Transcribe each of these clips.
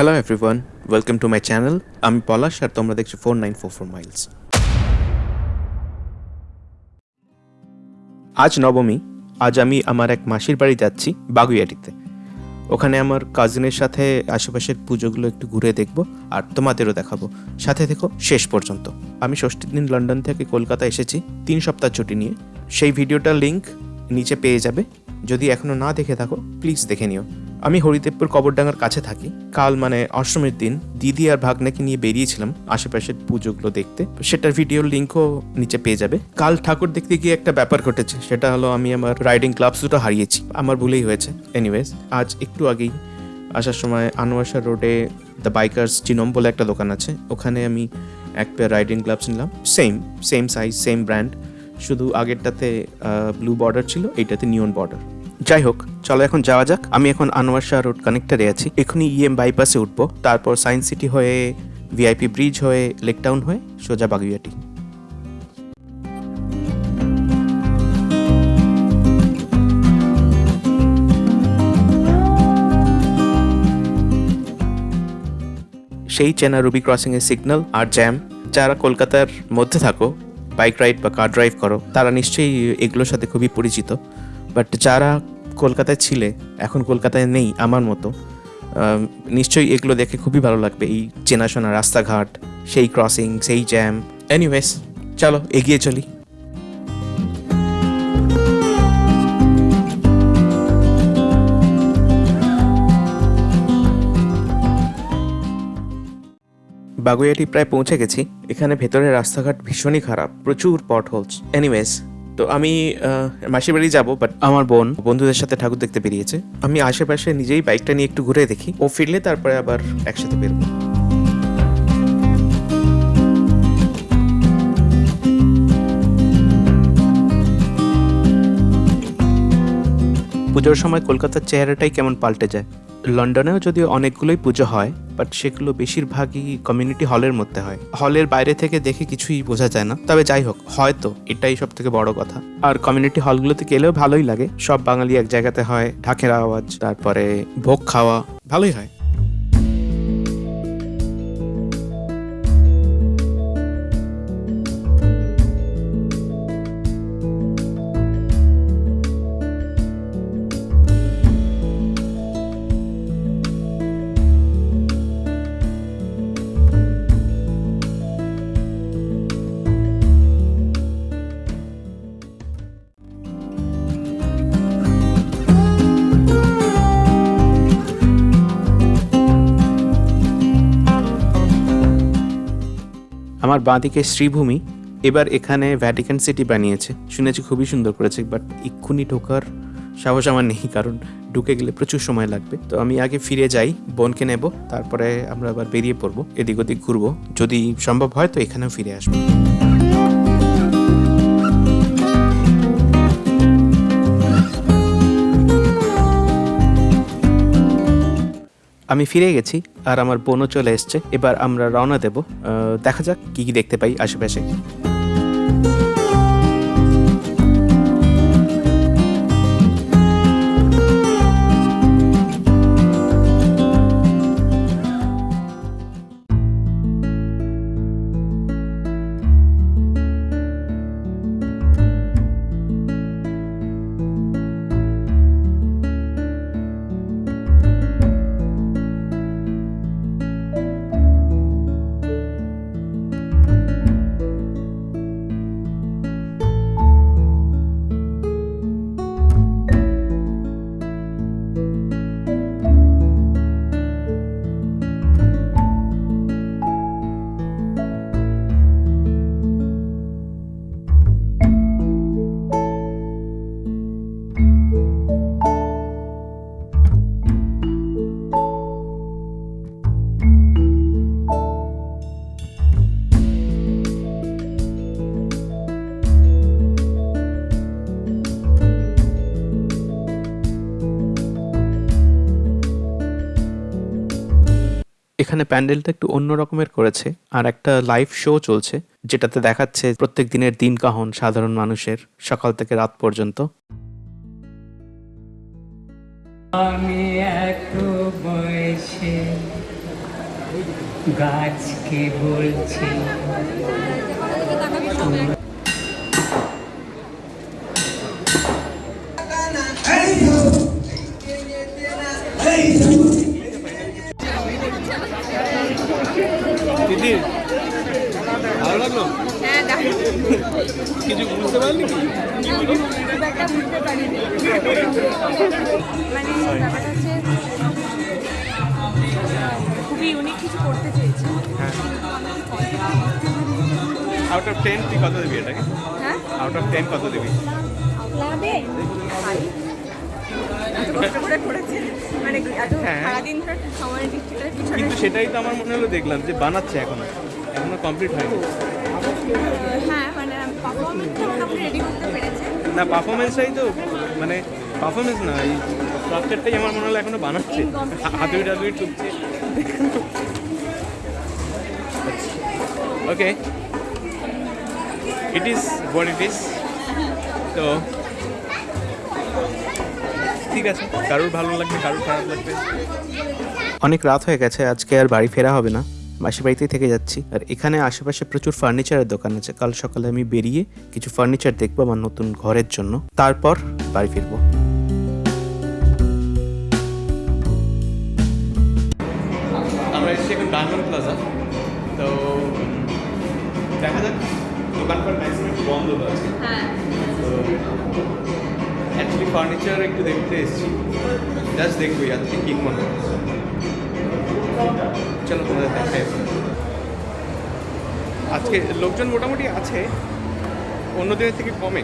Hello everyone welcome to my channel আমি পলাশ আর তোমরা দেখছ four nine four four miles আজ নবমী। আজ আমি আমার এক মাসির বাড়ি যাচ্ছি বাগুইয়াটিতে। ওখানে আমার কাজিনের সাথে আশেপাশের পুজোগুলো একটু ঘুরে দেখব আর তোমাদেরও দেখাবো। সাথে দেখো শেষ পর্যন্ত। আমি ষষ্ঠীর দিন লন্ডন থেকে কলকাতা এসেছি, তিন সপ্তাহ ছুটি নিয়ে। সেই ভিডিওটার লিংক নিচে পেয়ে যাবে। যদি এখনও না দেখে থাকো প্লিজ দেখে নিও। আমি হরিদেবপুর কবরডাঙ্গার কাছে থাকি। কাল মানে অষ্টমীর দিন দিদি আর ভাগ্নাকে নিয়ে বেরিয়েছিলাম আশেপাশের পুজোগুলো দেখতে। সেটার ভিডিওর লিঙ্কও নিচে পেয়ে যাবে। কাল ঠাকুর দেখতে গিয়ে একটা ব্যাপার ঘটেছে, সেটা হলো আমি আমার রাইডিং ক্লাবস দুটো হারিয়েছি। আমার ভুলেই হয়েছে। এনিওয়েজ আজ একটু আগেই আসার সময় আনোয়াশা রোডে দ্য বাইকার্স জিনোম বলে একটা দোকান আছে, ওখানে আমি এক পেয়ার রাইডিং গ্লাভস নিলাম। Same same size same brand শুধু আগেরটাতে ব্লু বর্ডার ছিল, এইটাতে নিয়ন বর্ডার যাই হোক চলো এখন যাওয়া যাক। আমি এখন আনোয়ার শাহ রোড কানেক্টারে আছি। এখনই ইএম বাইপাসে উঠবো। তারপর সায়েন্স সিটি হয়ে ভিআইপি ব্রিজ হয়ে লেকটাউন হয়ে, সোজা বাগুইয়াটি। সেই চেনা রুবি ক্রসিং এর সিগন্যাল আর জ্যাম যারা কলকাতার মধ্যে থাকো বাইক রাইড বা কার ড্রাইভ করো, তারা নিশ্চয়ই এগুলোর সাথে খুবই পরিচিত। বাট যারা কলকাতায় ছিলে, এখন কলকাতায় নেই আমার মতো নিশ্চয়ই এগুলো দেখে খুবই ভালো লাগবে, এই চেনাশোনা রাস্তাঘাট, সেই ক্রসিং সেই জ্যাম এনিওয়েজ চলো, এগিয়ে চলি। বাগুইয়াটি প্রায় পৌঁছে গেছি, এখানে ভেতরের রাস্তাঘাট ভীষণই খারাপ, প্রচুর পট হোলস এনিওয়েজ তো আমি মাসির বাড়ি যাব বাট আমার বোন। বন্ধুদের সাথে ঠাকুর দেখতে বেরিয়েছে। আমি আশেপাশে নিজেই বাইকটা নিয়ে একটু ঘুরে দেখি। ও ফিরলে তারপরে আবার একসাথে বেরোবো। পুজোর সময় কলকাতার চেহারাটাই কেমন পাল্টে যায়। লন্ডনেও যদিও অনেকগুলোই পুজো হয় বাট সেগুলো বেশিরভাগই কমিউনিটি হলের মধ্যে হয়। হলের বাইরে থেকে দেখে কিছুই বোঝা যায় না। তবে যাই হোক, হয়তো এটাই সব থেকে বড় কথা। আর কমিউনিটি হলগুলোতে গেলেও ভালোই লাগে। সব বাঙালি এক জায়গাতে হয়, ঢাকের আওয়াজ, তারপরে ভোগ খাওয়া, ভালোই হয়। আমার বাঁদিকে শ্রীভূমি, এবার এখানে ভ্যাটিকান সিটি বানিয়েছে। শুনেছি খুবই সুন্দর করেছে বাট এক্ষুনি ঢোকার সাহস আমার নেই, কারণ ঢুকে গেলে প্রচুর সময় লাগবে। তো আমি আগে ফিরে যাই, বোনকে নেব, তারপরে আমরা আবার বেরিয়ে পড়ব, এদিক ওদিক ঘুরবো। যদি সম্ভব হয় তো এখানেও ফিরে আসব। আমি ফিরে গেছি আর আমার বোনও চলে এসছে। এবার আমরা রওনা দেব। দেখা যাক কি কি দেখতে পাই আশেপাশে। এখানে প্যান্ডেলটা একটু অন্য রকমের করেছে, আর একটা লাইভ শো চলছে, যেটাতে দেখাচ্ছে প্রত্যেক দিনের দিন কাহন সাধারণ মানুষের সকাল থেকে রাত পর্যন্ত। আমি এত বয়সে গাছকে বলছি কিছু বুঝতে পারলি? মানে খুবই ইউনিক কিছু করতে চেয়েছি। আউট অফ টেন তুই কত দিবি এটাকে? হ্যাঁ? আউট অফ টেন কত দিবি? মানে হ্যাঁ। কিন্তু সেটাই তো আমার মনে হলো দেখলাম যে বানাচ্ছে এখনও। এখনও কমপ্লিট হয়নি। হ্যাঁ না পারফরমেন্সটাই তো মানে পারফরমেন্স না এই স্ট্রাকচারটাই আমার মনে হলো এখনও বানাচ্ছে। হাতুড়ি টাতুড়ি টুকছে okay it is what it is তো ঠিক আছে। কারোর ভালো লাগবে কারোর খারাপ লাগবে। অনেক রাত হয়ে গেছে আজকে আর বাড়ি ফেরা হবে না। মাসির বাড়িতেই থেকে যাচ্ছি। আর এখানে আশেপাশে প্রচুর ফার্নিচারের দোকান আছে। কাল সকালে আমি বেরিয়ে কিছু ফার্নিচার দেখব আমার নতুন ঘরের জন্য। তারপর বাড়ি ফিরবো। আমরা এসেছি এখন ডায়মন্ড প্লাজা তো দেখা যাক দোকানপাট ম্যাক্সিমাম বন্ধ আছে। হ্যাঁ। অ্যাকচুয়ালি ফার্নিচার একটু দেখতে এসেছি। জাস্ট দেখব আজকে কিনবো না চলো তোমাদের দেখাই। আজকে লোকজন মোটামুটি আছে, অন্য থেকে কম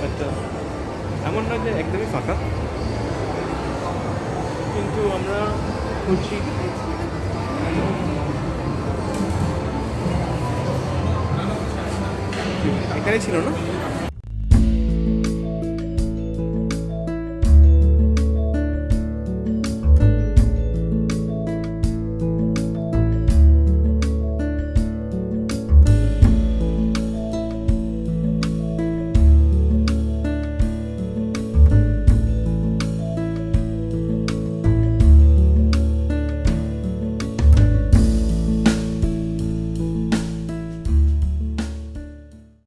বাট এমন না যে একদমই ফাঁকা। কিন্তু আমরা খুঁজছি। এখানে ছিল না?